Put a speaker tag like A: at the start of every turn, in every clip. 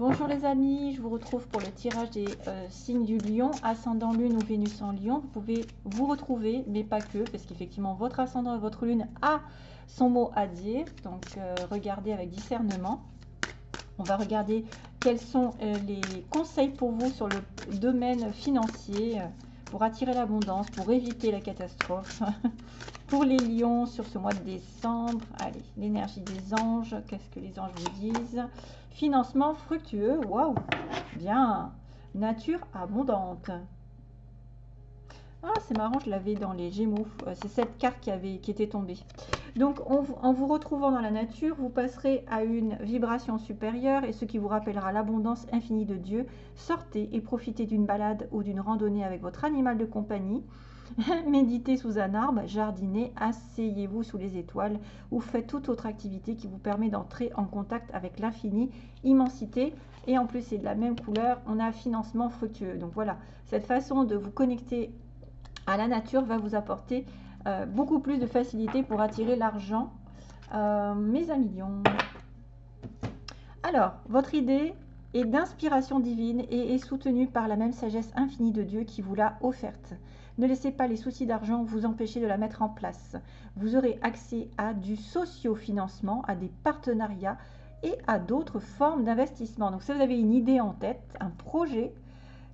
A: Bonjour les amis, je vous retrouve pour le tirage des euh, signes du lion, ascendant lune ou Vénus en lion. Vous pouvez vous retrouver, mais pas que, parce qu'effectivement votre ascendant et votre lune a son mot à dire. Donc euh, regardez avec discernement. On va regarder quels sont euh, les conseils pour vous sur le domaine financier, pour attirer l'abondance, pour éviter la catastrophe. pour les lions sur ce mois de décembre, allez, l'énergie des anges, qu'est-ce que les anges vous disent? Financement fructueux, waouh, bien. Nature abondante. Ah, c'est marrant, je l'avais dans les Gémeaux. Euh, c'est cette carte qui, avait, qui était tombée. Donc, en vous retrouvant dans la nature, vous passerez à une vibration supérieure et ce qui vous rappellera l'abondance infinie de Dieu. Sortez et profitez d'une balade ou d'une randonnée avec votre animal de compagnie. Méditez sous un arbre, jardinez, asseyez-vous sous les étoiles ou faites toute autre activité qui vous permet d'entrer en contact avec l'infini, immensité. Et en plus, c'est de la même couleur, on a financement fructueux. Donc voilà, cette façon de vous connecter à la nature va vous apporter euh, beaucoup plus de facilité pour attirer l'argent. Euh, mes amis Alors, votre idée est d'inspiration divine et est soutenue par la même sagesse infinie de Dieu qui vous l'a offerte. Ne laissez pas les soucis d'argent vous empêcher de la mettre en place. Vous aurez accès à du socio-financement, à des partenariats et à d'autres formes d'investissement. Donc si vous avez une idée en tête, un projet,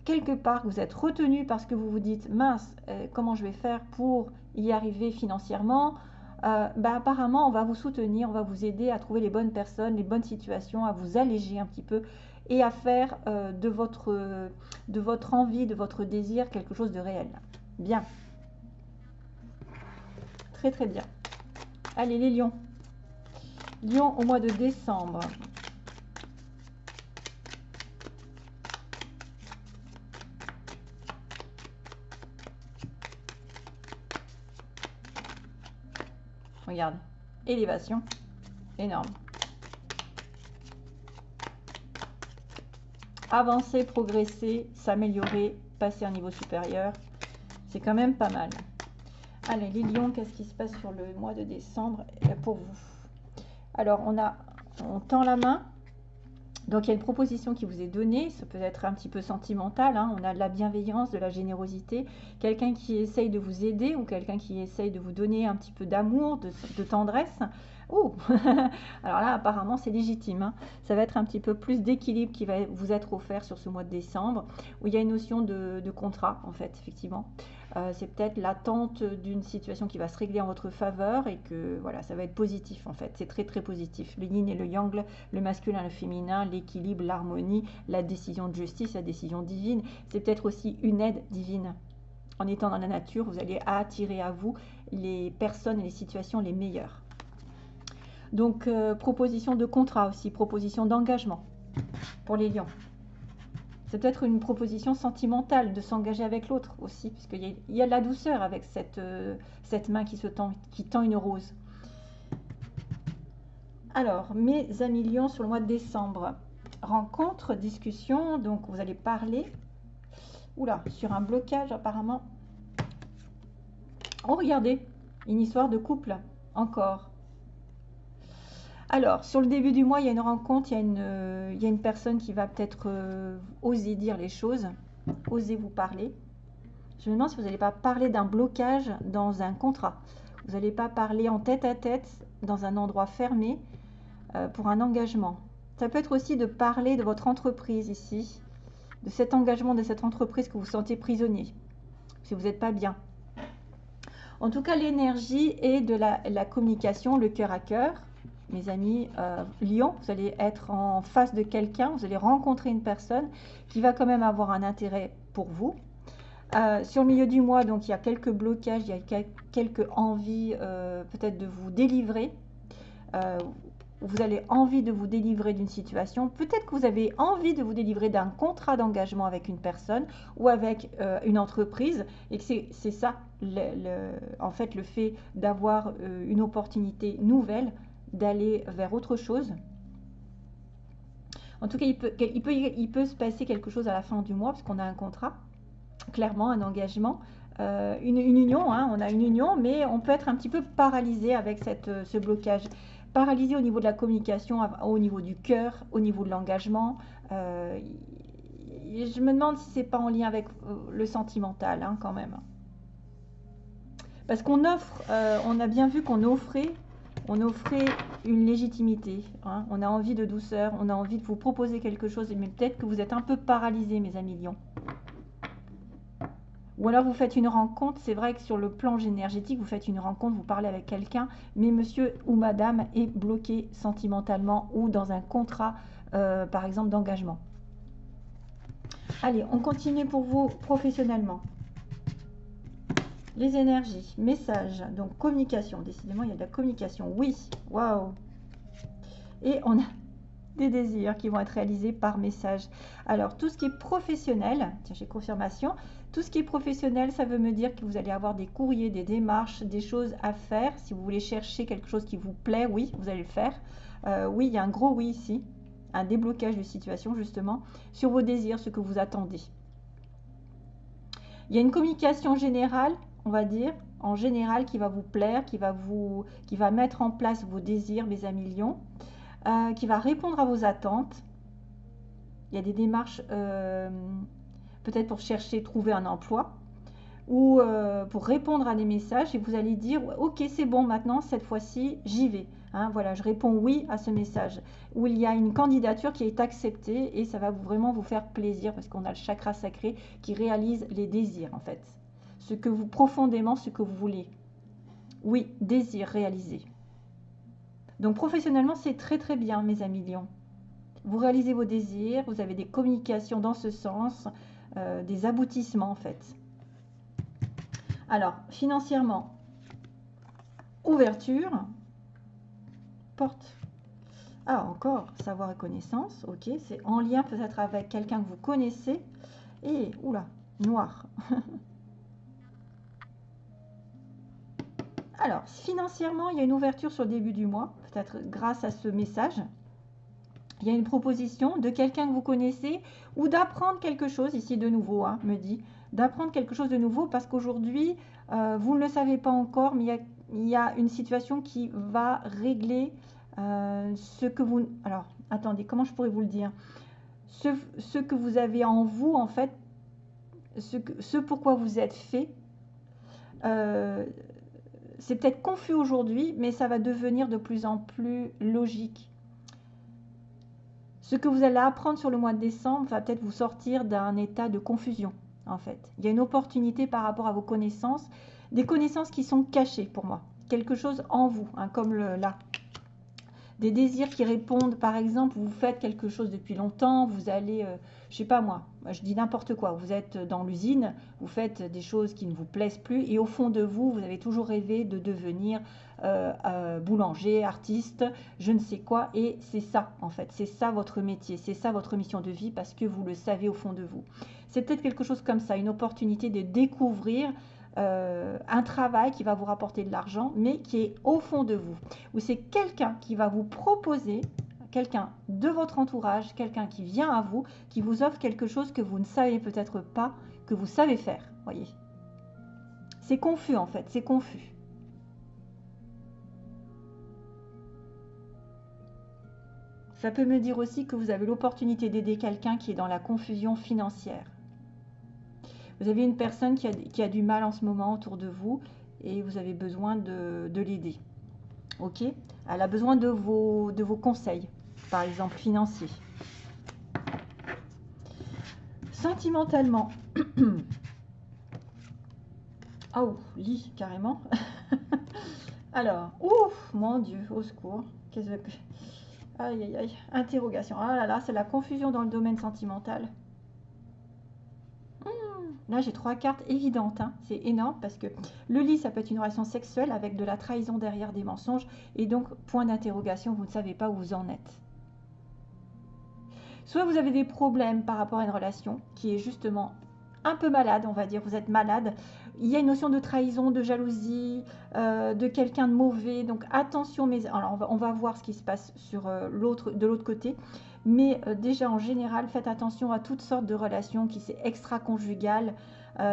A: quelque part vous êtes retenu parce que vous vous dites mince, euh, comment je vais faire pour y arriver financièrement? Euh, bah, apparemment on va vous soutenir, on va vous aider à trouver les bonnes personnes, les bonnes situations, à vous alléger un petit peu et à faire euh, de, votre, de votre envie, de votre désir quelque chose de réel. Bien. Très très bien. Allez les lions. Lions au mois de décembre. Regarde. Élévation. Énorme. Avancer, progresser, s'améliorer, passer un niveau supérieur. C'est quand même pas mal. Allez, les lions, qu'est-ce qui se passe sur le mois de décembre euh, pour vous? Alors, on a, on tend la main. Donc, il y a une proposition qui vous est donnée. Ça peut être un petit peu sentimental. Hein. On a de la bienveillance, de la générosité. Quelqu'un qui essaye de vous aider ou quelqu'un qui essaye de vous donner un petit peu d'amour, de, tendresse. Oh Alors là, apparemment, c'est légitime. Hein. Ça va être un petit peu plus d'équilibre qui va vous être offert sur ce mois de décembre, où il y a une notion de, de contrat, en fait, effectivement. Euh, c'est peut-être l'attente d'une situation qui va se régler en votre faveur et que voilà, ça va être positif en fait. C'est très très positif. Le yin et le yang, le masculin le féminin, l'équilibre, l'harmonie, la décision de justice, la décision divine. C'est peut-être aussi une aide divine. En étant dans la nature, vous allez attirer à vous les personnes et les situations les meilleures. Donc, euh, proposition de contrat aussi, proposition d'engagement pour les lions. Peut-être une proposition sentimentale de s'engager avec l'autre aussi, puisqu'il y, a la douceur avec cette, euh, cette main qui, se tend, qui tend une rose. Alors, mes amis lions sur le mois de décembre. Rencontre, discussion, donc vous allez parler. Oula, sur un blocage apparemment. Oh, regardez, une histoire de couple, encore. Alors, sur le début du mois, il y a une rencontre, il y a une, euh, personne qui va peut-être euh, oser dire les choses, oser vous parler. Je me demande si vous n'allez pas parler d'un blocage dans un contrat. Vous n'allez pas parler en tête à tête dans un endroit fermé euh, pour un engagement. Ça peut être aussi de parler de votre entreprise ici, de cet engagement de cette entreprise que vous sentez prisonnier, si vous n'êtes pas bien. En tout cas, l'énergie est de la communication, le cœur à cœur mes amis euh, Lyon, vous allez être en face de quelqu'un, vous allez rencontrer une personne qui va quand même avoir un intérêt pour vous. Euh, sur le milieu du mois, donc il y a quelques blocages, il y a quelques envies euh, peut-être de vous délivrer. vous avez envie de vous délivrer d'une situation. Peut-être que vous avez envie de vous délivrer d'un contrat d'engagement avec une personne ou avec une entreprise et que c'est ça, en fait, le fait d'avoir une opportunité nouvelle d'aller vers autre chose. En tout cas, il peut, il, peut, il peut se passer quelque chose à la fin du mois, parce qu'on a un contrat, clairement un engagement, euh, une, union, hein, on a une union, mais on peut être un petit peu paralysé avec cette, ce blocage. paralysé au niveau de la communication, au niveau du cœur, au niveau de l'engagement. Euh, je me demande si c'est pas en lien avec euh, le sentimental hein, quand même. Parce qu'on offre, euh, on a bien vu qu'on offrait, on offrait une légitimité. Hein. On a envie de douceur, on a envie de vous proposer quelque chose, mais peut-être que vous êtes un peu paralysé, mes amis lions. Ou alors vous faites une rencontre, c'est vrai que sur le plan énergétique, vous faites une rencontre, vous parlez avec quelqu'un, mais monsieur ou madame est bloqué sentimentalement ou dans un contrat, euh, par exemple, d'engagement. Allez, on continue pour vous professionnellement. Les énergies, messages, donc communication. Décidément, il y a de la communication. Oui, waouh. Et on a des désirs qui vont être réalisés par message. Alors, tout ce qui est professionnel, tiens, j'ai confirmation, tout ce qui est professionnel, ça veut me dire que vous allez avoir des courriers, des démarches, des choses à faire. Si vous voulez chercher quelque chose qui vous plaît, oui, vous allez le faire. Euh, oui, il y a un gros oui ici, un déblocage de situation justement, sur vos désirs, ce que vous attendez. Il y a une communication générale, on va dire, en général, qui va vous plaire, qui va, vous, qui va mettre en place vos désirs, mes amis lions, euh, qui va répondre à vos attentes. Il y a des démarches euh, peut-être pour chercher, trouver un emploi, ou euh, pour répondre à des messages, et vous allez dire, ok, c'est bon, maintenant, cette fois-ci, j'y vais. Hein, voilà, je réponds oui à ce message, où il y a une candidature qui est acceptée, et ça va vraiment vous faire plaisir, parce qu'on a le chakra sacré qui réalise les désirs, en fait. Ce que vous, profondément, ce que vous voulez. Oui, désir réalisé. Donc professionnellement, c'est très très bien, mes amis lions. Vous réalisez vos désirs, vous avez des communications dans ce sens, euh, des aboutissements en fait. Alors, financièrement, ouverture, porte. Ah, encore, savoir et connaissance, ok, c'est en lien peut-être avec quelqu'un que vous connaissez. Et, oula, noir. Alors, financièrement, il y a une ouverture sur le début du mois, peut-être grâce à ce message. Il y a une proposition de quelqu'un que vous connaissez ou d'apprendre quelque chose, ici de nouveau, hein, me dit, d'apprendre quelque chose de nouveau parce qu'aujourd'hui, euh, vous ne le savez pas encore, mais il y, a, une situation qui va régler euh, ce que vous... Alors, attendez, comment je pourrais vous le dire? Ce, que vous avez en vous, en fait, ce, pourquoi vous êtes fait, euh, c'est peut-être confus aujourd'hui, mais ça va devenir de plus en plus logique ce que vous allez apprendre sur le mois de décembre va peut-être vous sortir d'un état de confusion, en fait. Il y a une opportunité par rapport à vos connaissances, des connaissances qui sont cachées pour moi. Quelque chose en vous, hein, comme là. Des désirs qui répondent, par exemple, vous faites quelque chose depuis longtemps, vous allez, euh, je sais pas moi, je dis n'importe quoi, vous êtes dans l'usine, vous faites des choses qui ne vous plaisent plus, et au fond de vous, vous avez toujours rêvé de devenir euh, euh, boulanger, artiste, je ne sais quoi. Et c'est ça, en fait, c'est ça votre métier, c'est ça votre mission de vie parce que vous le savez au fond de vous. C'est peut-être quelque chose comme ça, une opportunité de découvrir euh, un travail qui va vous rapporter de l'argent, mais qui est au fond de vous. Ou c'est quelqu'un qui va vous proposer, quelqu'un de votre entourage, quelqu'un qui vient à vous, qui vous offre quelque chose que vous ne savez peut-être pas, que vous savez faire. Voyez. C'est confus en fait, c'est confus. Ça peut me dire aussi que vous avez l'opportunité d'aider quelqu'un qui est dans la confusion financière. Vous avez une personne qui a, du mal en ce moment autour de vous et vous avez besoin de, l'aider. Ok? Elle a besoin de vos, de vos conseils, par exemple financiers. Sentimentalement. oh, lit carrément. Alors, ouf, mon Dieu, au secours. Qu'est-ce que Aïe, aïe, aïe. Interrogation. Ah là là, c'est la confusion dans le domaine sentimental. Là, j'ai trois cartes évidentes. Hein. C'est énorme parce que le lit, ça peut être une relation sexuelle avec de la trahison derrière des mensonges. Et donc, point d'interrogation, vous ne savez pas où vous en êtes. Soit vous avez des problèmes par rapport à une relation qui est justement un peu malade, on va dire, vous êtes malade. Il y a une notion de trahison, de jalousie, euh, de quelqu'un de mauvais. Donc attention, mais alors on va, voir ce qui se passe euh, de l'autre côté. Mais euh, déjà en général, faites attention à toutes sortes de relations qui c'est extra-conjugales,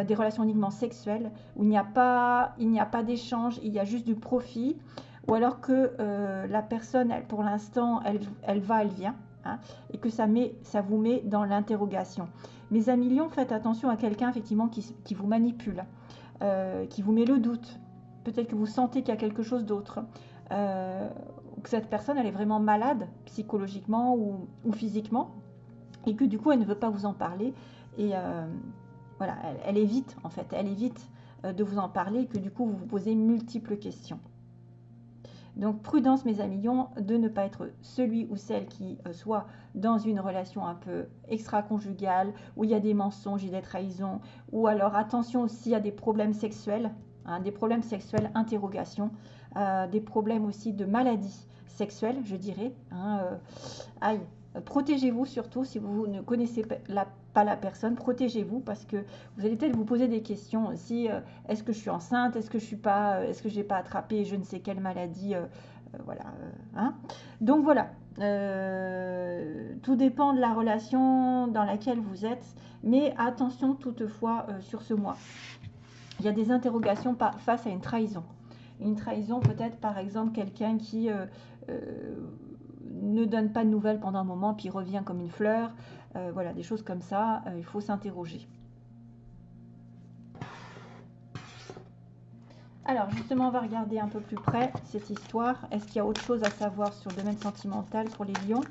A: des relations uniquement sexuelles, où il n'y a pas, pas d'échange, il y a juste du profit ou alors que euh, la personne, pour l'instant, elle, va, elle vient, hein, et que ça, vous met dans l'interrogation. Mes amis lions, faites attention à quelqu'un effectivement qui, vous manipule, euh, qui vous met le doute. Peut-être que vous sentez qu'il y a quelque chose d'autre. Que cette personne, elle est vraiment malade psychologiquement ou, physiquement, et que du coup, elle ne veut pas vous en parler. Et euh, voilà, elle, évite, en fait, elle évite euh, de vous en parler, et que du coup, vous vous posez multiples questions. Donc prudence mes amis de ne pas être celui ou celle qui euh, soit dans une relation un peu extra-conjugale, où il y a des mensonges et des trahisons, ou alors attention aussi à des problèmes sexuels, hein, des problèmes sexuels, interrogation, euh, des problèmes aussi de maladies sexuelles, je dirais. Hein, euh, aïe, protégez-vous surtout si vous ne connaissez pas la personne, protégez-vous parce que vous allez peut-être vous poser des questions aussi. Euh, est-ce que je suis enceinte Est-ce que je suis pas euh, Est-ce que j'ai pas attrapé je ne sais quelle maladie Voilà. Hein Donc voilà. tout dépend de la relation dans laquelle vous êtes, mais attention toutefois sur ce mois. Il y a des interrogations face à une trahison. Une trahison peut-être par exemple quelqu'un qui ne donne pas de nouvelles pendant un moment, puis revient comme une fleur. Euh, voilà, des choses comme ça, euh, il faut s'interroger. Alors justement, on va regarder un peu plus près cette histoire. Est-ce qu'il y a autre chose à savoir sur le domaine sentimental pour les lions?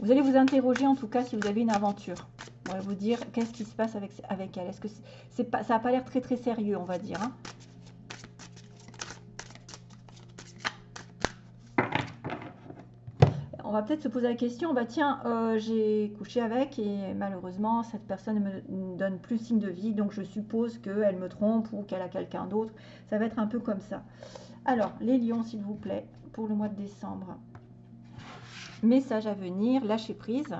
A: Vous allez vous interroger en tout cas si vous avez une aventure. On va vous dire qu'est-ce qui se passe avec, elle? Est-ce que pas, ça n'a pas l'air très très sérieux, on va dire. Hein? Va peut-être se poser la question, bah tiens, euh, j'ai couché avec et malheureusement cette personne ne me donne plus signe de vie, donc je suppose qu'elle me trompe ou qu'elle a quelqu'un d'autre. Ça va être un peu comme ça. Alors, les lions, s'il vous plaît, pour le mois de décembre. Message à venir, lâcher prise.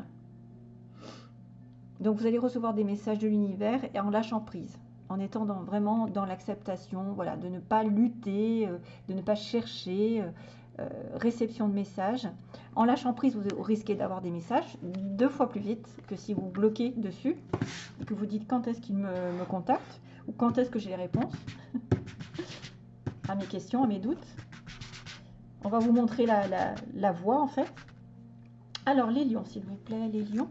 A: Donc vous allez recevoir des messages de l'univers et en lâchant prise, en étant vraiment dans l'acceptation, voilà, de ne pas lutter, euh, de ne pas chercher, euh, réception de messages. En lâchant prise, vous risquez d'avoir des messages deux fois plus vite que si vous bloquez dessus, que vous dites quand est-ce qu'il me, me, contacte? ou quand est-ce que j'ai les réponses à mes questions, à mes doutes? On va vous montrer la, la, la voie en fait. Alors les lions, s'il vous plaît, les lions.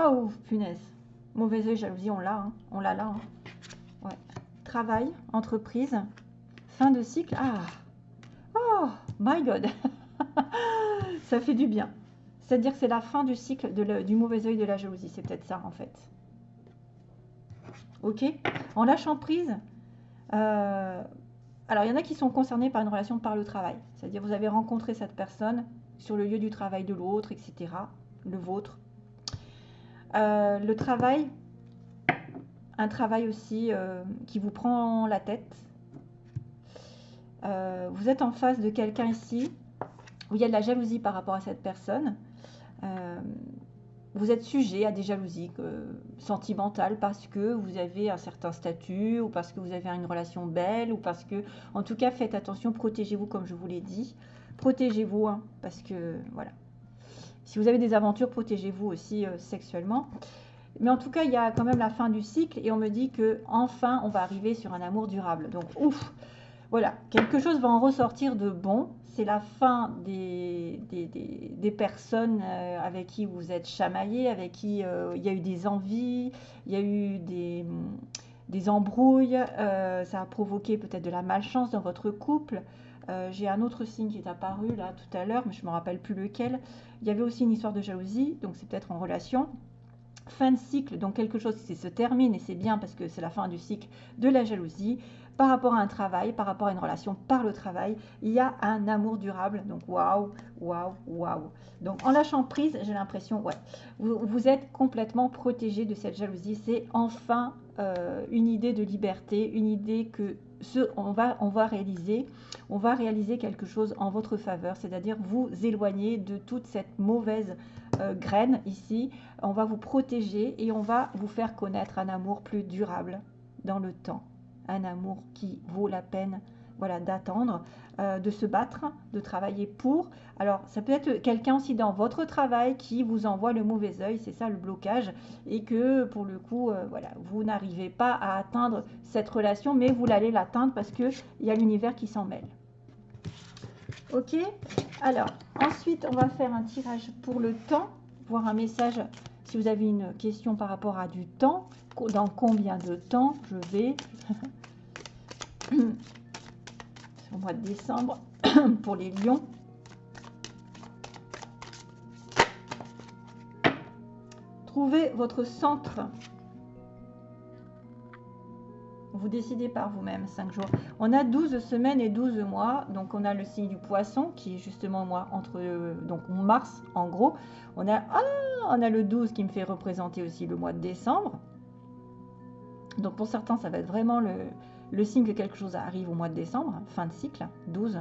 A: Oh, punaise. Mauvais oeil, jalousie, on l'a. Hein. On l'a là. Hein. Travail, entreprise, fin de cycle. Ah Oh, my God Ça fait du bien. C'est-à-dire que c'est la fin du cycle du mauvais oeil de la jalousie. C'est peut-être ça, en fait. Ok En lâchant prise, euh, alors il y en a qui sont concernés par une relation par le travail. C'est-à-dire vous avez rencontré cette personne sur le lieu du travail de l'autre, etc. Le vôtre, euh, le travail, un travail aussi euh, qui vous prend la tête. Euh, vous êtes en face de quelqu'un ici où il y a de la jalousie par rapport à cette personne. vous êtes sujet à des jalousies sentimentales parce que vous avez un certain statut ou parce que vous avez une relation belle ou parce que, en tout cas, faites attention, protégez-vous comme je vous l'ai dit. Protégez-vous hein, parce que, voilà, si vous avez des aventures, protégez-vous aussi euh, sexuellement. Mais en tout cas, il y a quand même la fin du cycle et on me dit que enfin, on va arriver sur un amour durable. Donc, ouf, voilà, quelque chose va en ressortir de bon. C'est la fin des, des, personnes euh, avec qui vous êtes chamaillé, avec qui euh, il y a eu des envies, il y a eu des, des embrouilles, ça a provoqué peut-être de la malchance dans votre couple. Euh, j'ai un autre signe qui est apparu là tout à l'heure, mais je ne me rappelle plus lequel. Il y avait aussi une histoire de jalousie, donc c'est peut-être en relation. Fin de cycle, donc quelque chose qui se termine, et c'est bien parce que c'est la fin du cycle de la jalousie. Par rapport à un travail, par rapport à une relation par le travail, il y a un amour durable. Donc waouh, waouh, waouh. Donc en lâchant prise, j'ai l'impression, ouais, vous, êtes complètement protégé de cette jalousie. C'est enfin euh, une idée de liberté, une idée que on, va, on va réaliser, on va réaliser quelque chose en votre faveur, c'est-à-dire vous éloigner de toute cette mauvaise euh, graine ici. On va vous protéger et on va vous faire connaître un amour plus durable dans le temps, un amour qui vaut la peine voilà, d'attendre, euh, de se battre, de travailler pour. Alors, ça peut être quelqu'un aussi dans votre travail qui vous envoie le mauvais œil, c'est ça le blocage, et que pour le coup, euh, voilà, vous n'arrivez pas à atteindre cette relation, mais vous allez l'atteindre parce qu'il y a l'univers qui s'en mêle. Ok? Alors, ensuite, on va faire un tirage pour le temps, voir un message si vous avez une question par rapport à du temps, dans combien de temps je vais? au mois de décembre pour les lions. Trouvez votre centre. Vous décidez par vous-même, 5 jours. On a 12 semaines et 12 mois. Donc, on a le signe du poisson qui est justement moi entre donc mars en gros. On a, ah, on a le 12 qui me fait représenter aussi le mois de décembre. Donc, pour certains, ça va être vraiment le, le signe que quelque chose arrive au mois de décembre, fin de cycle, 12.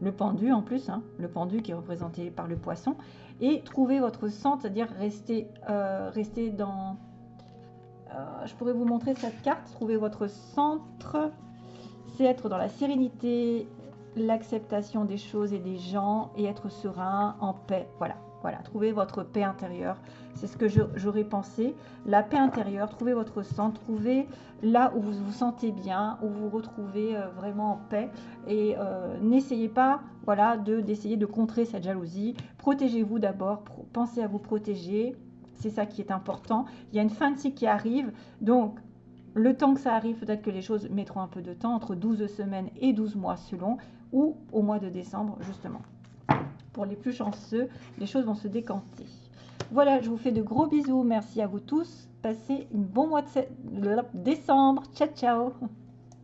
A: Le pendu en plus, hein, le pendu qui est représenté par le poisson. Et trouver votre centre, c'est-à-dire rester, euh, rester dans... Euh, je pourrais vous montrer cette carte. Trouver votre centre, c'est être dans la sérénité, l'acceptation des choses et des gens et être serein, en paix. Voilà, voilà, trouvez votre paix intérieure. C'est ce que j'aurais pensé. La paix intérieure, trouvez votre centre, trouvez là où vous vous sentez bien, où vous vous retrouvez euh, vraiment en paix. Et euh, n'essayez pas voilà, d'essayer de, contrer cette jalousie. Protégez-vous d'abord, pensez à vous protéger. C'est ça qui est important. Il y a une fin de cycle qui arrive. Donc, le temps que ça arrive, peut-être que les choses mettront un peu de temps, entre 12 semaines et 12 mois selon, ou au mois de décembre, justement. Pour les plus chanceux, les choses vont se décanter. Voilà, je vous fais de gros bisous. Merci à vous tous. Passez une bon mois de décembre. Ciao, ciao